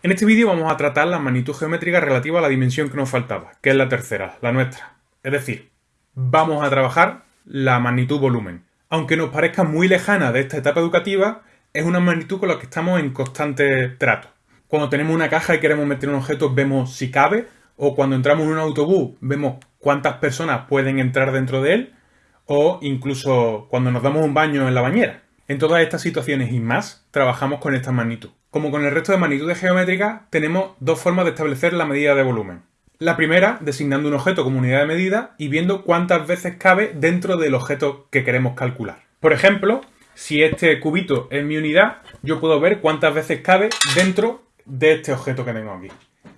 En este vídeo vamos a tratar la magnitud geométrica relativa a la dimensión que nos faltaba, que es la tercera, la nuestra. Es decir, vamos a trabajar la magnitud volumen. Aunque nos parezca muy lejana de esta etapa educativa, es una magnitud con la que estamos en constante trato. Cuando tenemos una caja y queremos meter un objeto, vemos si cabe, o cuando entramos en un autobús, vemos cuántas personas pueden entrar dentro de él, o incluso cuando nos damos un baño en la bañera. En todas estas situaciones y más, trabajamos con esta magnitud. Como con el resto de magnitudes geométricas, tenemos dos formas de establecer la medida de volumen. La primera, designando un objeto como unidad de medida y viendo cuántas veces cabe dentro del objeto que queremos calcular. Por ejemplo, si este cubito es mi unidad, yo puedo ver cuántas veces cabe dentro de este objeto que tengo aquí.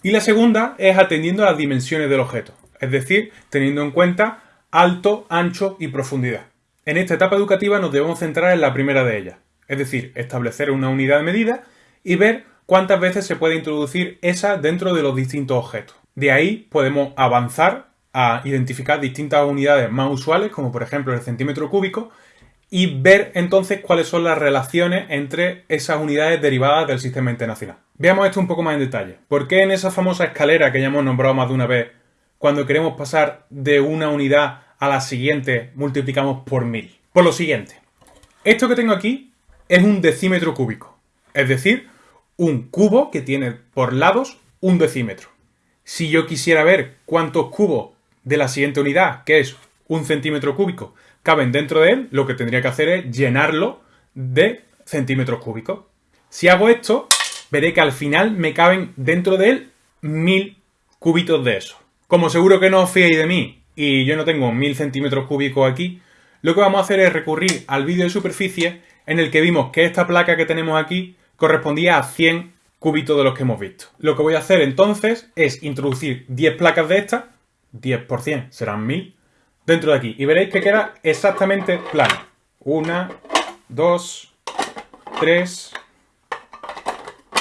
Y la segunda es atendiendo a las dimensiones del objeto, es decir, teniendo en cuenta alto, ancho y profundidad. En esta etapa educativa nos debemos centrar en la primera de ellas, es decir, establecer una unidad de medida y ver cuántas veces se puede introducir esa dentro de los distintos objetos. De ahí podemos avanzar a identificar distintas unidades más usuales, como por ejemplo el centímetro cúbico, y ver entonces cuáles son las relaciones entre esas unidades derivadas del sistema internacional. Veamos esto un poco más en detalle. ¿Por qué en esa famosa escalera que ya hemos nombrado más de una vez, cuando queremos pasar de una unidad a la siguiente, multiplicamos por mil? Por lo siguiente. Esto que tengo aquí es un decímetro cúbico. Es decir, un cubo que tiene por lados un decímetro. Si yo quisiera ver cuántos cubos de la siguiente unidad, que es un centímetro cúbico, caben dentro de él, lo que tendría que hacer es llenarlo de centímetros cúbicos. Si hago esto, veré que al final me caben dentro de él mil cubitos de eso. Como seguro que no os fiéis de mí y yo no tengo mil centímetros cúbicos aquí, lo que vamos a hacer es recurrir al vídeo de superficie en el que vimos que esta placa que tenemos aquí correspondía a 100 cubitos de los que hemos visto. Lo que voy a hacer entonces es introducir 10 placas de estas, 10 por 100 serán 1000, dentro de aquí. Y veréis que queda exactamente plano. 1, 2, 3,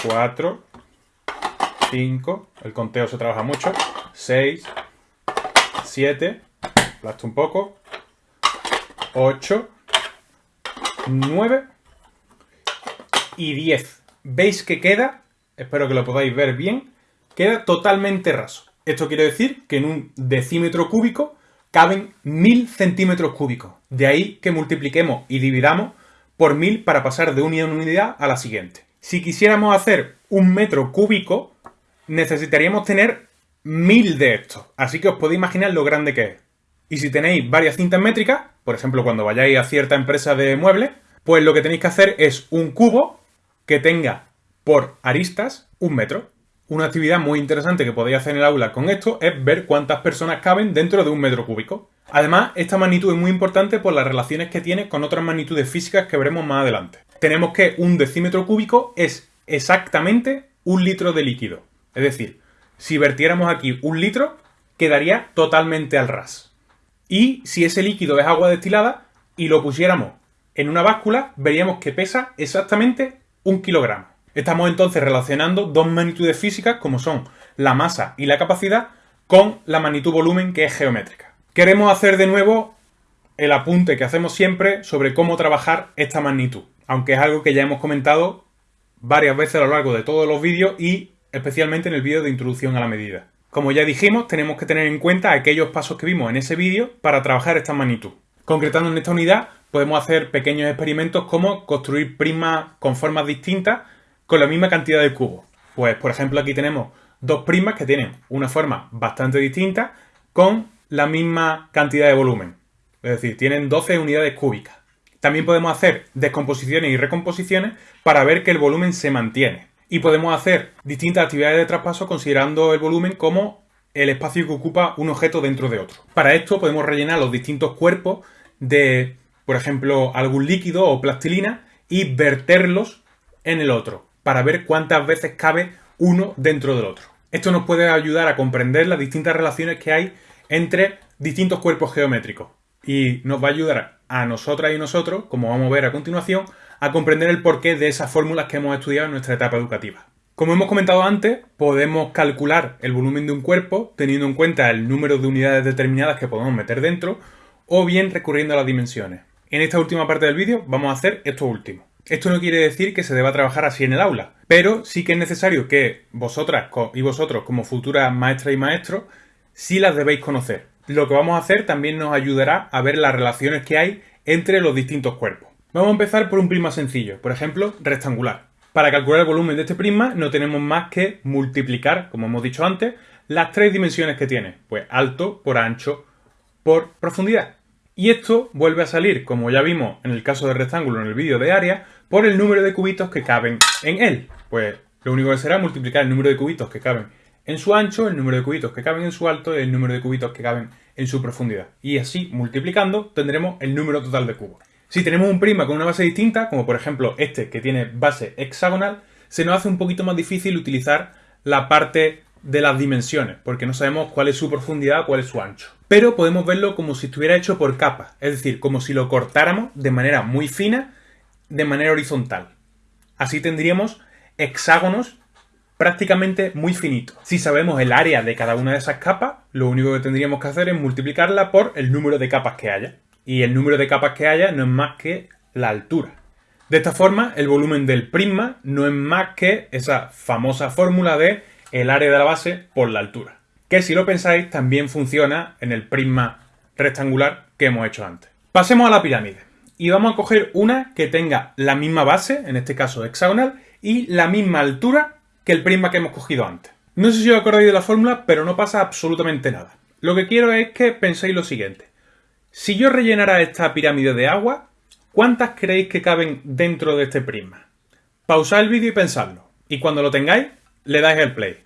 4, 5, el conteo se trabaja mucho, 6, 7, aplasto un poco, 8, 9 y 10. ¿Veis que queda? Espero que lo podáis ver bien. Queda totalmente raso. Esto quiere decir que en un decímetro cúbico caben 1000 centímetros cúbicos. De ahí que multipliquemos y dividamos por 1000 para pasar de en unidad a la siguiente. Si quisiéramos hacer un metro cúbico, necesitaríamos tener 1000 de estos. Así que os podéis imaginar lo grande que es. Y si tenéis varias cintas métricas, por ejemplo cuando vayáis a cierta empresa de muebles, pues lo que tenéis que hacer es un cubo que tenga por aristas un metro. Una actividad muy interesante que podéis hacer en el aula con esto es ver cuántas personas caben dentro de un metro cúbico. Además, esta magnitud es muy importante por las relaciones que tiene con otras magnitudes físicas que veremos más adelante. Tenemos que un decímetro cúbico es exactamente un litro de líquido. Es decir, si vertiéramos aquí un litro, quedaría totalmente al ras. Y si ese líquido es agua destilada y lo pusiéramos en una báscula, veríamos que pesa exactamente un kilogramo. Estamos entonces relacionando dos magnitudes físicas como son la masa y la capacidad con la magnitud volumen que es geométrica. Queremos hacer de nuevo el apunte que hacemos siempre sobre cómo trabajar esta magnitud, aunque es algo que ya hemos comentado varias veces a lo largo de todos los vídeos y especialmente en el vídeo de introducción a la medida. Como ya dijimos, tenemos que tener en cuenta aquellos pasos que vimos en ese vídeo para trabajar esta magnitud. Concretando en esta unidad, podemos hacer pequeños experimentos como construir prismas con formas distintas con la misma cantidad de cubos. Pues, por ejemplo, aquí tenemos dos prismas que tienen una forma bastante distinta con la misma cantidad de volumen. Es decir, tienen 12 unidades cúbicas. También podemos hacer descomposiciones y recomposiciones para ver que el volumen se mantiene. Y podemos hacer distintas actividades de traspaso considerando el volumen como el espacio que ocupa un objeto dentro de otro. Para esto podemos rellenar los distintos cuerpos de, por ejemplo, algún líquido o plastilina y verterlos en el otro para ver cuántas veces cabe uno dentro del otro. Esto nos puede ayudar a comprender las distintas relaciones que hay entre distintos cuerpos geométricos y nos va a ayudar a nosotras y nosotros, como vamos a ver a continuación, a comprender el porqué de esas fórmulas que hemos estudiado en nuestra etapa educativa. Como hemos comentado antes, podemos calcular el volumen de un cuerpo teniendo en cuenta el número de unidades determinadas que podemos meter dentro o bien recurriendo a las dimensiones. En esta última parte del vídeo vamos a hacer esto último. Esto no quiere decir que se deba trabajar así en el aula, pero sí que es necesario que vosotras y vosotros como futuras maestras y maestros sí las debéis conocer. Lo que vamos a hacer también nos ayudará a ver las relaciones que hay entre los distintos cuerpos. Vamos a empezar por un prisma sencillo, por ejemplo, rectangular. Para calcular el volumen de este prisma no tenemos más que multiplicar, como hemos dicho antes, las tres dimensiones que tiene. Pues alto por ancho por profundidad. Y esto vuelve a salir, como ya vimos en el caso del rectángulo en el vídeo de área, por el número de cubitos que caben en él. Pues lo único que será multiplicar el número de cubitos que caben en su ancho, el número de cubitos que caben en su alto y el número de cubitos que caben en su profundidad. Y así, multiplicando, tendremos el número total de cubos. Si tenemos un prisma con una base distinta, como por ejemplo este que tiene base hexagonal, se nos hace un poquito más difícil utilizar la parte de las dimensiones, porque no sabemos cuál es su profundidad, cuál es su ancho. Pero podemos verlo como si estuviera hecho por capas, es decir, como si lo cortáramos de manera muy fina, de manera horizontal. Así tendríamos hexágonos prácticamente muy finitos. Si sabemos el área de cada una de esas capas, lo único que tendríamos que hacer es multiplicarla por el número de capas que haya y el número de capas que haya no es más que la altura. De esta forma, el volumen del prisma no es más que esa famosa fórmula de el área de la base por la altura. Que si lo pensáis, también funciona en el prisma rectangular que hemos hecho antes. Pasemos a la pirámide. Y vamos a coger una que tenga la misma base, en este caso hexagonal, y la misma altura que el prisma que hemos cogido antes. No sé si os acordáis de la fórmula, pero no pasa absolutamente nada. Lo que quiero es que penséis lo siguiente. Si yo rellenara esta pirámide de agua, ¿cuántas creéis que caben dentro de este prisma? Pausad el vídeo y pensadlo. Y cuando lo tengáis, le dais el play.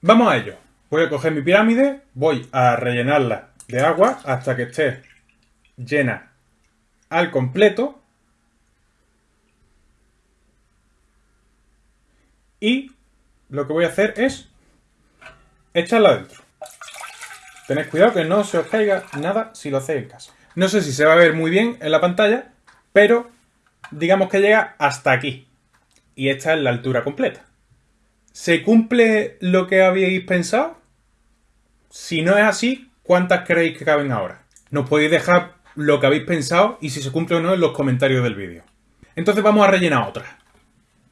Vamos a ello. Voy a coger mi pirámide, voy a rellenarla de agua hasta que esté llena al completo. Y lo que voy a hacer es echarla dentro. Tened cuidado que no se os caiga nada si lo hacéis en casa. No sé si se va a ver muy bien en la pantalla, pero digamos que llega hasta aquí. Y esta es la altura completa. ¿Se cumple lo que habíais pensado? Si no es así, ¿cuántas creéis que caben ahora? Nos podéis dejar lo que habéis pensado y si se cumple o no en los comentarios del vídeo. Entonces vamos a rellenar otra.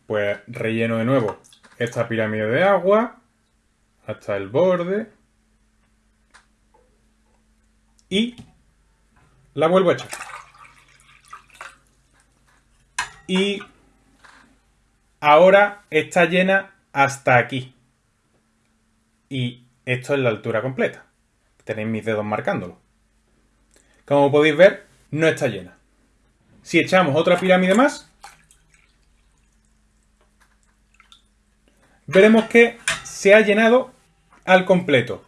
Pues relleno de nuevo esta pirámide de agua hasta el borde y la vuelvo a echar. Y ahora está llena hasta aquí. Y esto es la altura completa. Tenéis mis dedos marcándolo. Como podéis ver, no está llena. Si echamos otra pirámide más, veremos que se ha llenado al completo.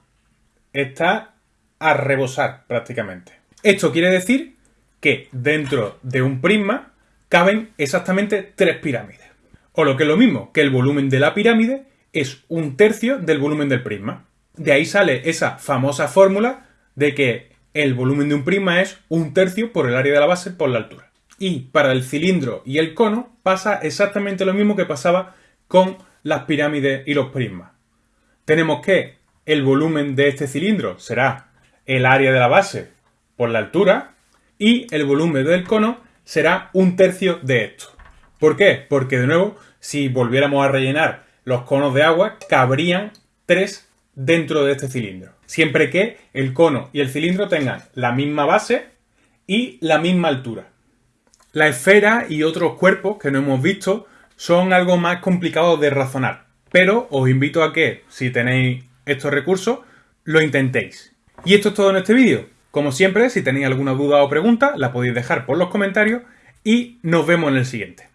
Está a rebosar prácticamente. Esto quiere decir que dentro de un prisma caben exactamente tres pirámides. O lo que es lo mismo, que el volumen de la pirámide es un tercio del volumen del prisma. De ahí sale esa famosa fórmula de que el volumen de un prisma es un tercio por el área de la base por la altura. Y para el cilindro y el cono pasa exactamente lo mismo que pasaba con las pirámides y los prismas. Tenemos que el volumen de este cilindro será el área de la base por la altura y el volumen del cono será un tercio de esto. ¿Por qué? Porque de nuevo, si volviéramos a rellenar los conos de agua, cabrían tres dentro de este cilindro. Siempre que el cono y el cilindro tengan la misma base y la misma altura. La esfera y otros cuerpos que no hemos visto son algo más complicados de razonar. Pero os invito a que, si tenéis estos recursos, lo intentéis. Y esto es todo en este vídeo. Como siempre, si tenéis alguna duda o pregunta, la podéis dejar por los comentarios y nos vemos en el siguiente.